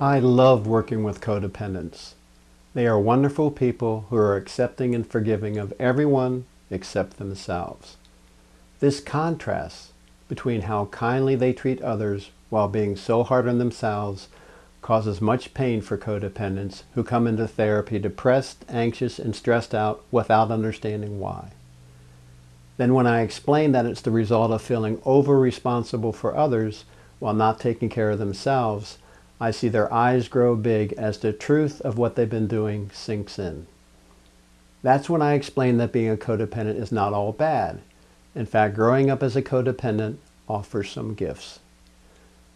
I love working with codependents. They are wonderful people who are accepting and forgiving of everyone except themselves. This contrast between how kindly they treat others while being so hard on themselves causes much pain for codependents who come into therapy depressed, anxious, and stressed out without understanding why. Then when I explain that it's the result of feeling over-responsible for others while not taking care of themselves, I see their eyes grow big as the truth of what they've been doing sinks in. That's when I explain that being a codependent is not all bad. In fact, growing up as a codependent offers some gifts.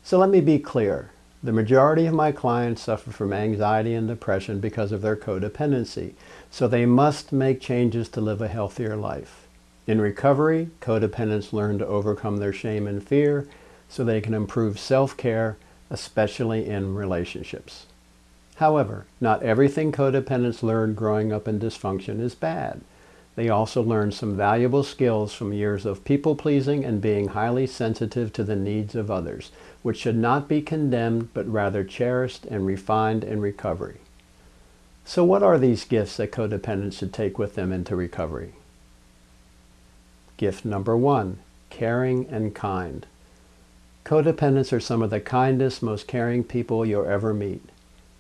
So let me be clear. The majority of my clients suffer from anxiety and depression because of their codependency, so they must make changes to live a healthier life. In recovery, codependents learn to overcome their shame and fear so they can improve self-care especially in relationships. However, not everything codependents learn growing up in dysfunction is bad. They also learn some valuable skills from years of people-pleasing and being highly sensitive to the needs of others, which should not be condemned but rather cherished and refined in recovery. So what are these gifts that codependents should take with them into recovery? Gift number one, caring and kind. Codependents are some of the kindest, most caring people you'll ever meet.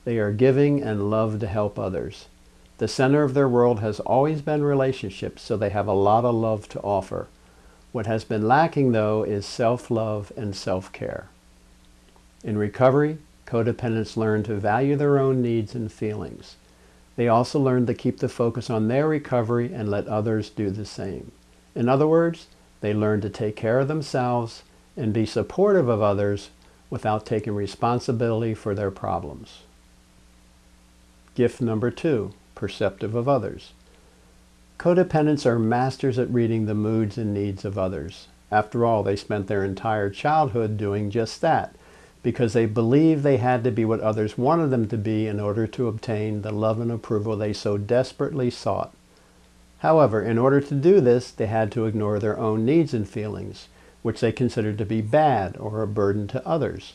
They are giving and love to help others. The center of their world has always been relationships, so they have a lot of love to offer. What has been lacking, though, is self-love and self-care. In recovery, codependents learn to value their own needs and feelings. They also learn to keep the focus on their recovery and let others do the same. In other words, they learn to take care of themselves and be supportive of others without taking responsibility for their problems. Gift number two, perceptive of others. Codependents are masters at reading the moods and needs of others. After all, they spent their entire childhood doing just that because they believed they had to be what others wanted them to be in order to obtain the love and approval they so desperately sought. However, in order to do this, they had to ignore their own needs and feelings, which they considered to be bad or a burden to others.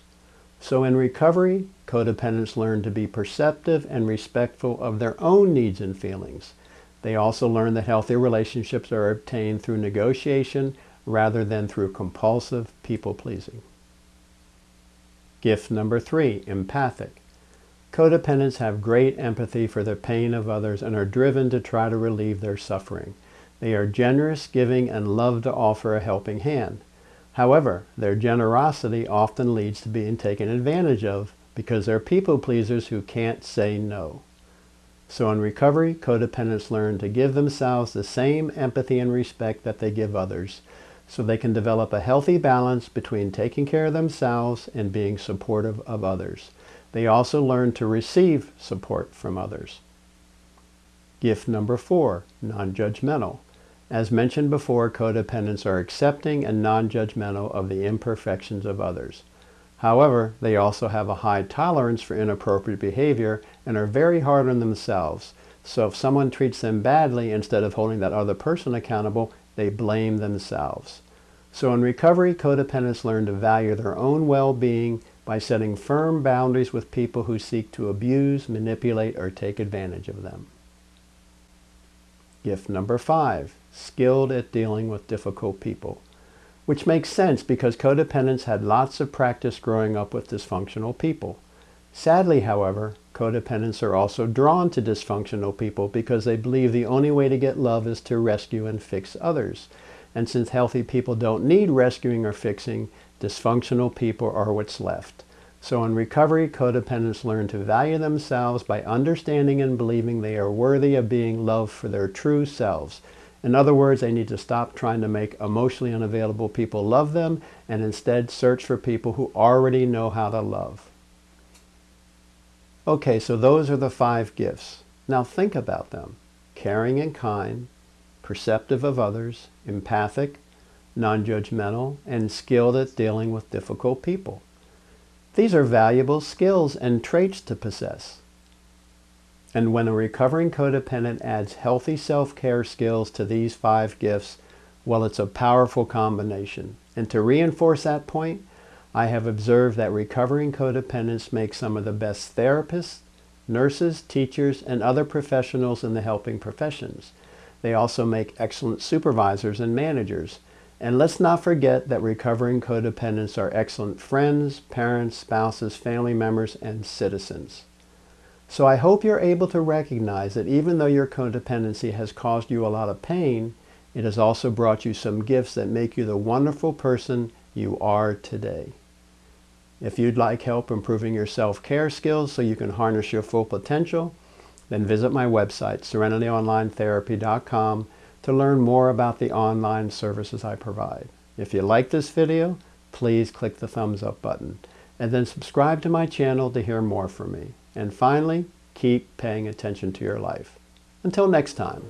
So in recovery, codependents learn to be perceptive and respectful of their own needs and feelings. They also learn that healthy relationships are obtained through negotiation rather than through compulsive people-pleasing. Gift number three, empathic. Codependents have great empathy for the pain of others and are driven to try to relieve their suffering. They are generous, giving, and love to offer a helping hand. However, their generosity often leads to being taken advantage of because they're people pleasers who can't say no. So in recovery, codependents learn to give themselves the same empathy and respect that they give others so they can develop a healthy balance between taking care of themselves and being supportive of others. They also learn to receive support from others. Gift number four, non-judgmental. As mentioned before, codependents are accepting and non-judgmental of the imperfections of others. However, they also have a high tolerance for inappropriate behavior and are very hard on themselves. So if someone treats them badly, instead of holding that other person accountable, they blame themselves. So in recovery, codependents learn to value their own well-being by setting firm boundaries with people who seek to abuse, manipulate, or take advantage of them. Gift number five, skilled at dealing with difficult people. Which makes sense because codependents had lots of practice growing up with dysfunctional people. Sadly, however, codependents are also drawn to dysfunctional people because they believe the only way to get love is to rescue and fix others. And since healthy people don't need rescuing or fixing, dysfunctional people are what's left. So in recovery, codependents learn to value themselves by understanding and believing they are worthy of being loved for their true selves. In other words, they need to stop trying to make emotionally unavailable people love them and instead search for people who already know how to love. Okay, so those are the five gifts. Now think about them. Caring and kind, perceptive of others, empathic, non-judgmental, and skilled at dealing with difficult people. These are valuable skills and traits to possess. And when a recovering codependent adds healthy self-care skills to these five gifts, well, it's a powerful combination. And to reinforce that point, I have observed that recovering codependents make some of the best therapists, nurses, teachers, and other professionals in the helping professions. They also make excellent supervisors and managers. And let's not forget that recovering codependents are excellent friends, parents, spouses, family members, and citizens. So I hope you're able to recognize that even though your codependency has caused you a lot of pain, it has also brought you some gifts that make you the wonderful person you are today. If you'd like help improving your self-care skills so you can harness your full potential, then visit my website, serenityonlinetherapy.com, to learn more about the online services I provide. If you like this video, please click the thumbs up button and then subscribe to my channel to hear more from me. And finally, keep paying attention to your life. Until next time.